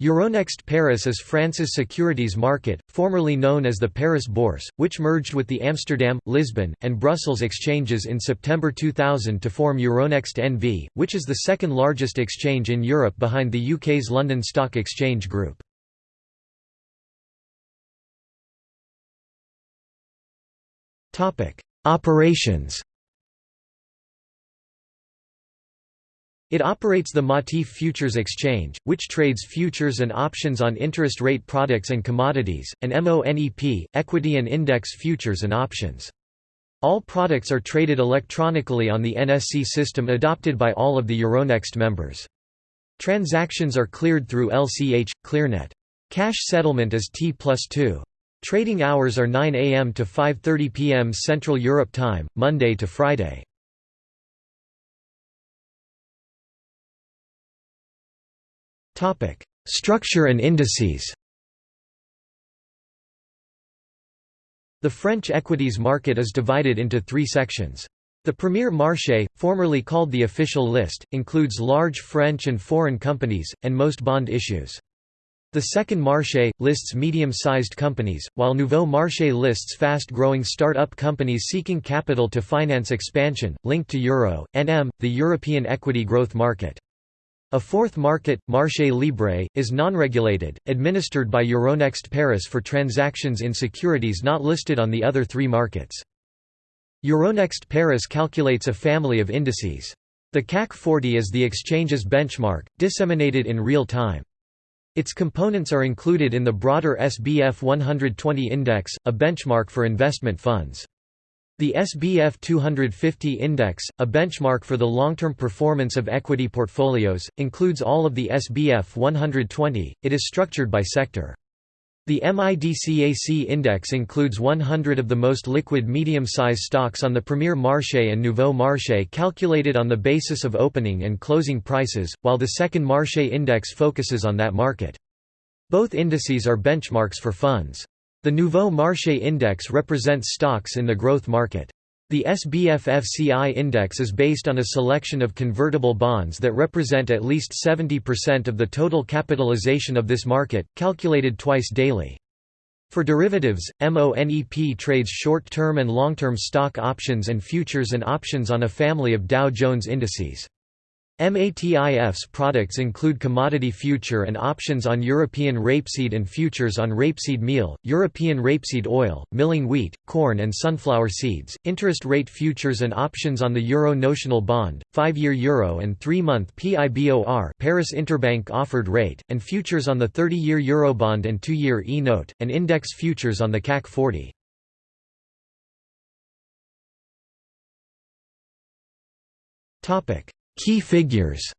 Euronext Paris is France's securities market, formerly known as the Paris Bourse, which merged with the Amsterdam, Lisbon, and Brussels exchanges in September 2000 to form Euronext NV, which is the second largest exchange in Europe behind the UK's London Stock Exchange Group. Operations It operates the Matif Futures Exchange, which trades futures and options on interest rate products and commodities, and MONEP, equity and index futures and options. All products are traded electronically on the NSC system adopted by all of the Euronext members. Transactions are cleared through LCH, ClearNet. Cash settlement is T plus 2. Trading hours are 9 am to 5.30 pm Central Europe Time, Monday to Friday. Structure and indices The French equities market is divided into three sections. The Premier Marché, formerly called the official list, includes large French and foreign companies, and most bond issues. The second Marché, lists medium-sized companies, while Nouveau Marché lists fast-growing start-up companies seeking capital to finance expansion, linked to Euro, NM, the European equity growth market. A fourth market, Marché Libre, is non-regulated, administered by Euronext Paris for transactions in securities not listed on the other three markets. Euronext Paris calculates a family of indices. The CAC 40 is the exchange's benchmark, disseminated in real time. Its components are included in the broader SBF 120 index, a benchmark for investment funds. The SBF 250 index, a benchmark for the long-term performance of equity portfolios, includes all of the SBF 120. It is structured by sector. The MIDCAC index includes 100 of the most liquid medium-size stocks on the Premier Marché and Nouveau Marché calculated on the basis of opening and closing prices, while the second Marché index focuses on that market. Both indices are benchmarks for funds. The Nouveau Marché Index represents stocks in the growth market. The SBF-FCI index is based on a selection of convertible bonds that represent at least 70% of the total capitalization of this market, calculated twice daily. For derivatives, MONEP trades short-term and long-term stock options and futures and options on a family of Dow Jones indices. MATIF's products include commodity future and options on European rapeseed and futures on rapeseed meal, European rapeseed oil, milling wheat, corn and sunflower seeds, interest rate futures and options on the euro notional bond, 5-year euro and 3-month PIBOR Paris Interbank offered rate, and futures on the 30-year eurobond and 2-year e-note, and index futures on the CAC 40. Topic Key figures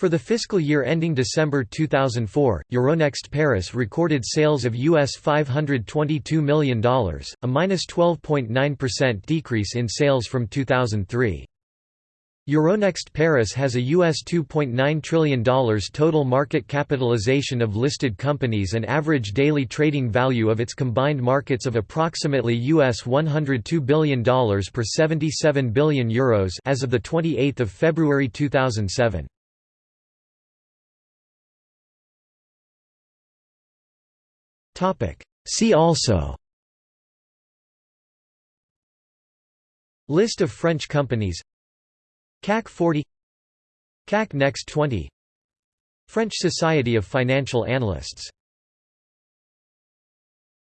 For the fiscal year ending December 2004, Euronext Paris recorded sales of US $522 million, a minus 12.9% decrease in sales from 2003. Euronext Paris has a US $2.9 trillion total market capitalization of listed companies and average daily trading value of its combined markets of approximately US $102 billion per 77 billion euros as of 28 February 2007. See also List of French companies CAC 40 CAC Next 20 French Society of Financial Analysts